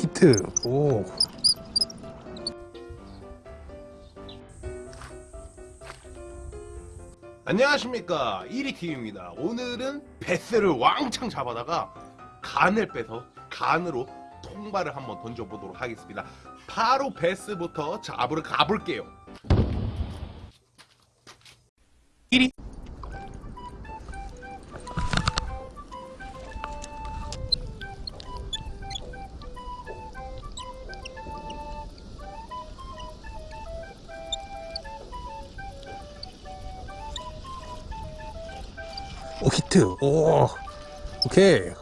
히트. 오. 안녕하십니까. 1위팀입니다. 오늘은 베스를 왕창 잡아다가 간을 빼서 간으로 통발을 한번 던져보도록 하겠습니다. 바로 베스부터 잡으러 가볼게요. 1위 오 히트. 오 오케이.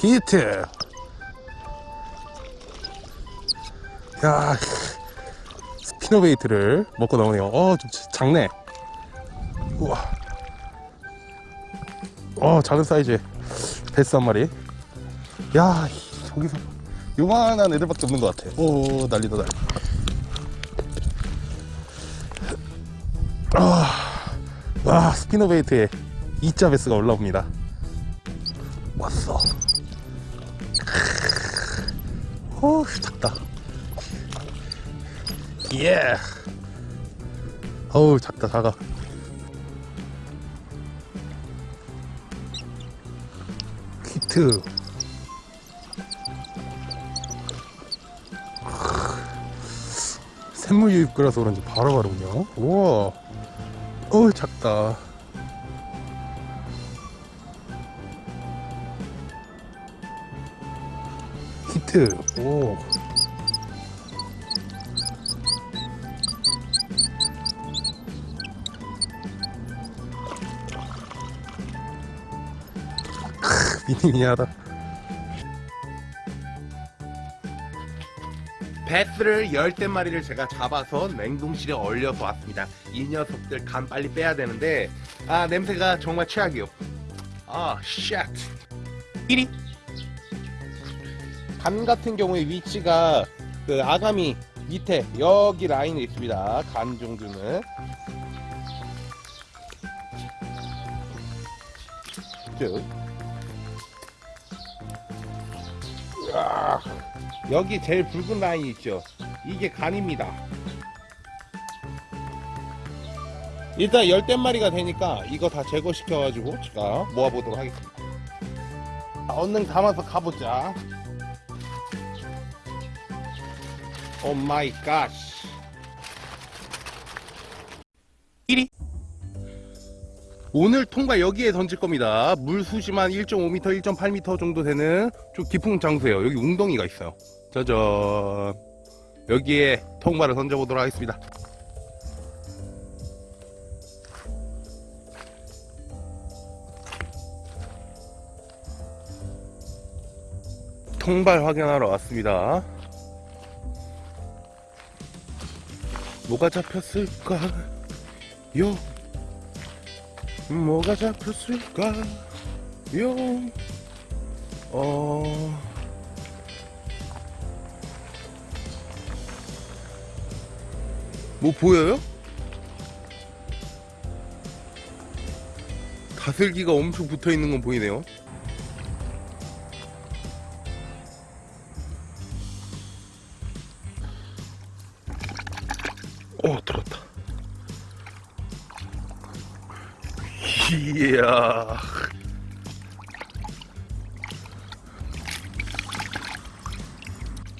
히트. 야 spinnerbait를 먹고 나오네요. 어 좀 작네. 우와. 어 작은 사이즈 배스 한 마리. 야 저기서 요만한 애들밖에 없는 것 같아. 오 난리다 난리. 아, 와 스피너베이트에 2자 베스가 올라옵니다. 왔어. 오 작다. 예. 어우 작다 작아. 히트. 샘물 유입구라서 그런지 바로바로 그냥 우와 어우 작다. 히트. 오. 크, 미니미니하다 배스를 열댓 마리를 제가 잡아서 냉동실에 얼려서 왔습니다. 이 녀석들 간 빨리 빼야 되는데 아 냄새가 정말 최악이요. 아 shit. 1위 간 같은 경우에 위치가 그 아가미 밑에 여기 라인에 있습니다. 간 종류는. 쭉 으아. 여기 제일 붉은 라인 있죠? 이게 간입니다. 일단 열댓 마리가 되니까 이거 다 제거시켜 가지고 제가 모아보도록 하겠습니다. 자, 얼른 담아서 가보자. Oh my God. 1위 오늘 통발 여기에 던질 겁니다. 물 수심한 1.5m 1.8m 정도 되는 좀 깊은 장소예요. 여기 웅덩이가 있어요. 짜잔. 여기에 통발을 던져보도록 하겠습니다. 통발 확인하러 왔습니다. 뭐가 잡혔을까요 뭐가 잡혔을까요 어... 뭐 보여요? 다슬기가 엄청 붙어 있는 건 보이네요. 오, 들었다. 이야.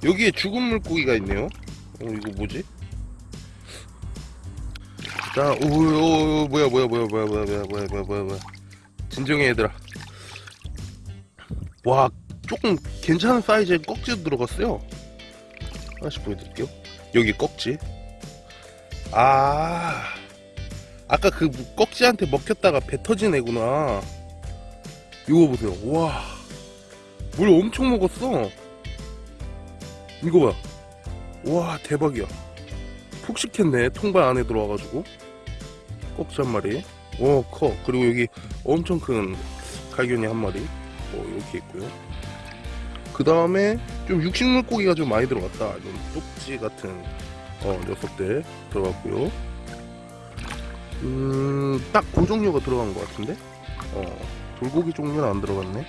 여기에 죽은 물고기가 있네요. 어, 이거 뭐지? 자, 오, 오, 오, 뭐야, 뭐야, 뭐야, 뭐야, 뭐야, 뭐야, 뭐야, 뭐야, 뭐야, 뭐야. 진정해, 얘들아. 와, 조금 괜찮은 사이즈의 꺽지도 들어갔어요. 하나씩 보여드릴게요. 여기 꺽지. 아, 아까 그 꺽지한테 먹혔다가 배 터진 애구나. 이거 보세요. 와, 물 엄청 먹었어. 이거 봐. 와, 대박이야. 푹 식혔네 통발 안에 들어와가지고 꺽지 한 마리 오커 그리고 여기 엄청 큰 갈견이 한 마리 어, 이렇게 있고요 그 다음에 좀 육식 물고기가 좀 많이 들어갔다 좀 쪽지 같은 어, 녀석들 들어갔고요 음딱 그 종류가 들어간 것 같은데? 어 돌고기 종류는 안 들어갔네.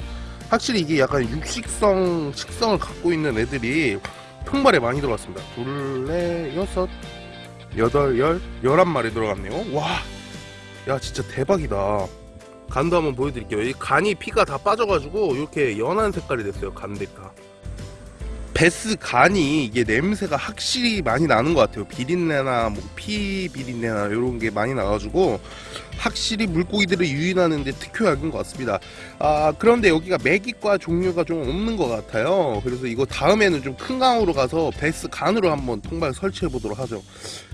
확실히 이게 약간 육식성 식성을 갖고 있는 애들이 통발에 많이 들어갔습니다. 둘넷 여섯 여덟 열 열한 마리 들어갔네요. 와야 진짜 대박이다. 간도 한번 보여드릴게요. 이 간이 피가 다 빠져가지고 이렇게 연한 색깔이 됐어요 간들이 다 베스 간이 이게 냄새가 확실히 많이 나는 것 같아요. 비린내나 뭐 피 비린내나 이런 게 많이 나가지고 확실히 물고기들을 유인하는데 특효약인 것 같습니다. 아 그런데 여기가 메기과 종류가 좀 없는 것 같아요. 그래서 이거 다음에는 좀 큰 강으로 가서 베스 간으로 한번 통발 설치해 보도록 하죠.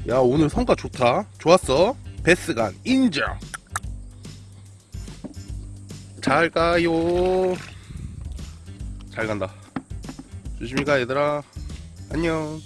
야 오늘 성과 좋다. 좋았어. 베스 간 인정. 잘 가요. 잘 간다 조심히 가 얘들아. 안녕